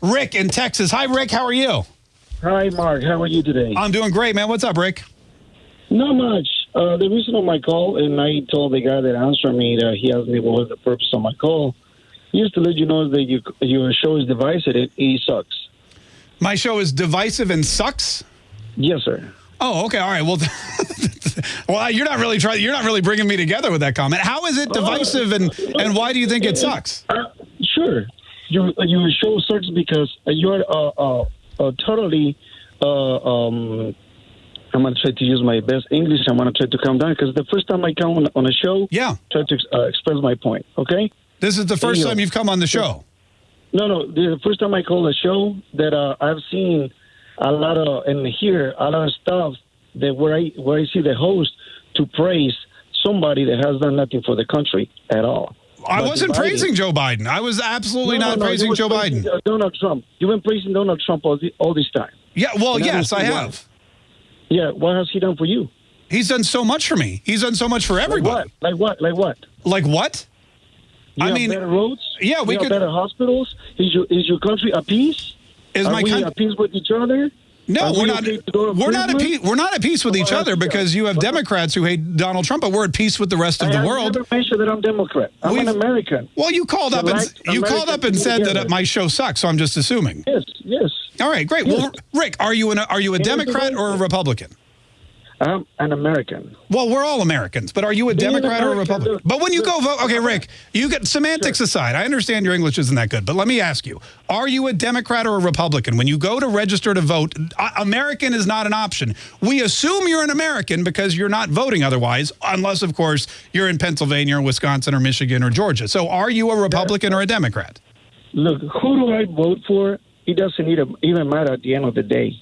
Rick in Texas. Hi, Rick. How are you? Hi, Mark. How are you today? I'm doing great, man. What's up, Rick? Not much. Uh, the reason of my call, and I told the guy that answered me that he asked me what was the purpose of my call, just to let you know that you, your show is divisive. It, it sucks. My show is divisive and sucks. Yes, sir. Oh, okay. All right. Well, well, you're not really trying. You're not really bringing me together with that comment. How is it divisive, and and why do you think it sucks? Uh, sure. Your your show sucks because you're uh, uh, uh, totally. Uh, um, I'm gonna try to use my best English. I'm gonna try to calm down because the first time I come on, on a show, Yeah. try to uh, express my point. Okay. This is the first Hey, time you've come on the show. No, no. The first time I call a show that uh, I've seen a lot of and hear a lot of stuff that where I where I see the host to praise somebody that has done nothing for the country at all. I wasn't dividing- praising Joe Biden. I was absolutely No, no, not no, you praising Joe praising, Biden. Donald Trump. You've been praising Donald Trump all, the, all this time. Yeah. Well, And yes, I see why. have. Yeah. What has he done for you? He's done so much for me. He's done so much for Like everybody. what? Like what? Like what? Like what? You I mean, better roads. yeah, we you could- better hospitals. Is your is your country at peace? Is Are my we country? at peace with each other? No, we're we not. okay to go to We're not at peace. We're not at peace with each other because you have Democrats who hate Donald Trump, but we're at peace with the rest of I the have world. never mentioned that I'm Democrat. I'm We've- an American. Well, you called up and you called up and said that my show sucks, so I'm just assuming. Yes, yes. All right, great. Well, Rick, are you an are you a Democrat or a. Republican? I'm an American. Well, we're all Americans, but are you a Being Democrat or a Republican? look, But when you go vote, okay, Rick, you get semantics aside. I understand your English isn't that good, but let me ask you: Are you a Democrat or a Republican? When you go to register to vote, uh, American is not an option. We assume you're an American because you're not voting otherwise, unless, of course, you're in Pennsylvania or Wisconsin or Michigan or Georgia. So, are you a Republican or a Democrat? Look, who do I vote for? It doesn't even matter at the end of the day.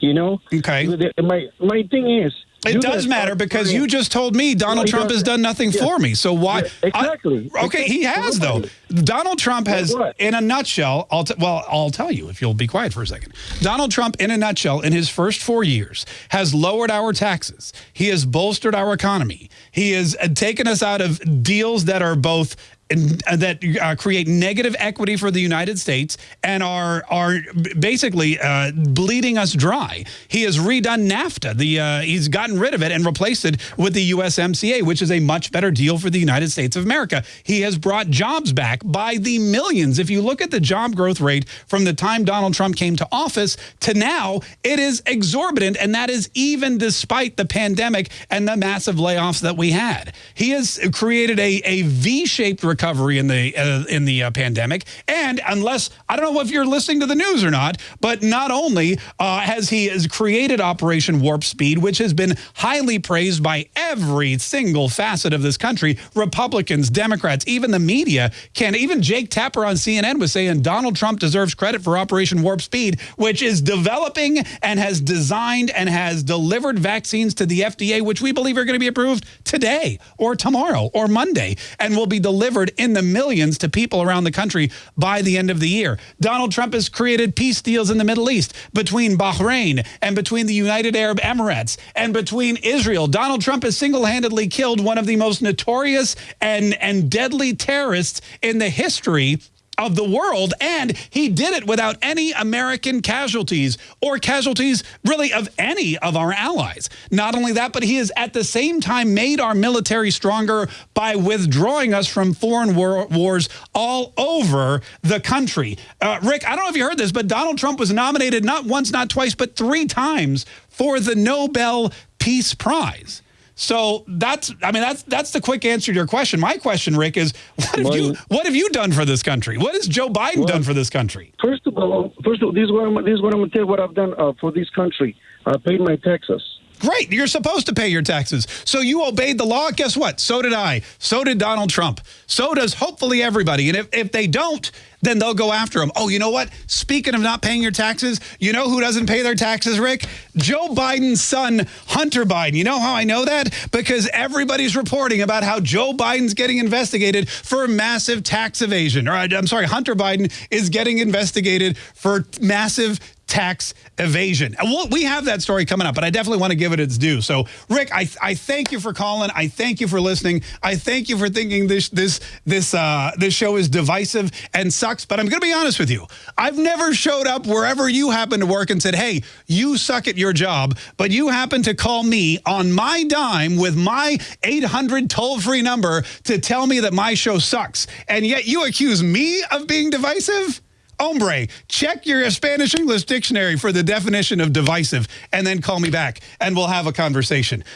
You know? Okay. My my thing is. It you does matter because you just told me Donald Trump has done nothing Yeah. for me. So why? Yeah, exactly. I- okay, he has though. Donald Trump has, in a nutshell, I'll t- well, I'll tell you if you'll be quiet for a second. Donald Trump, in a nutshell, in his first four years, has lowered our taxes. He has bolstered our economy. He has uh, taken us out of deals that are both uh, that uh, create negative equity for the United States and are are basically uh, bleeding us dry. He has redone NAFTA. The uh, he's gotten rid of it and replaced it with the USMCA, which is a much better deal for the United States of America. He has brought jobs back by the millions. If you look at the job growth rate from the time Donald Trump came to office to now, it is exorbitant, and that is even despite the pandemic and the massive layoffs that we had. He has created a, a V-shaped recovery in the uh, in the uh, pandemic, and unless I don't know if you're listening to the news or not, but not only uh, has he has created Operation Warp Speed, which has been highly praised by every single facet of this country, Republicans, Democrats, even the media can. Even Jake Tapper on CNN was saying Donald Trump deserves credit for Operation Warp Speed, which is developing and has designed and has delivered vaccines to the FDA, which we believe are going to be approved today or tomorrow or Monday and will be delivered in the millions to people around the country by the end of the year. Donald Trump has created peace deals in the Middle East between Bahrain and between the United Arab Emirates and between Israel. Donald Trump has single-handedly killed one of the most notorious and, and deadly terrorists in the history of the world, and he did it without any American casualties or casualties really of any of our allies. Not only that, but he has at the same time made our military stronger by withdrawing us from foreign war wars all over the country. Uh, Rick, I don't know if you heard this, but Donald Trump was nominated not once, not twice, but three times for the Nobel Peace Prize. So that's, I mean, that's that's the quick answer to your question. My question, Rick, is what have you what have you done for this country? What has Joe Biden done for this country? First of all, first of all, this is what I'm, this is what I'm gonna tell you what I've done uh, for this country. I paid my taxes. Great, you're supposed to pay your taxes. So you obeyed the law. Guess what? So did I. So did Donald Trump. So does hopefully everybody. And if, if they don't, then they'll go after him. Oh, you know what? Speaking of not paying your taxes, you know who doesn't pay their taxes, Rick? Joe Biden's son, Hunter Biden. You know how I know that? Because everybody's reporting about how Joe Biden's getting investigated for massive tax evasion. Or I'm sorry, Hunter Biden is getting investigated for massive tax evasion. We have that story coming up, but I definitely want to give it its due. So, Rick, I, I thank you for calling. I thank you for listening. I thank you for thinking this this this uh, this show is divisive and sucks. But I'm going to be honest with you. I've never showed up wherever you happen to work and said, "Hey, you suck at your job," but you happen to call me on my dime with my 800 toll-free number to tell me that my show sucks, and yet you accuse me of being divisive. Hombre, check your Spanish English dictionary for the definition of divisive and then call me back and we'll have a conversation.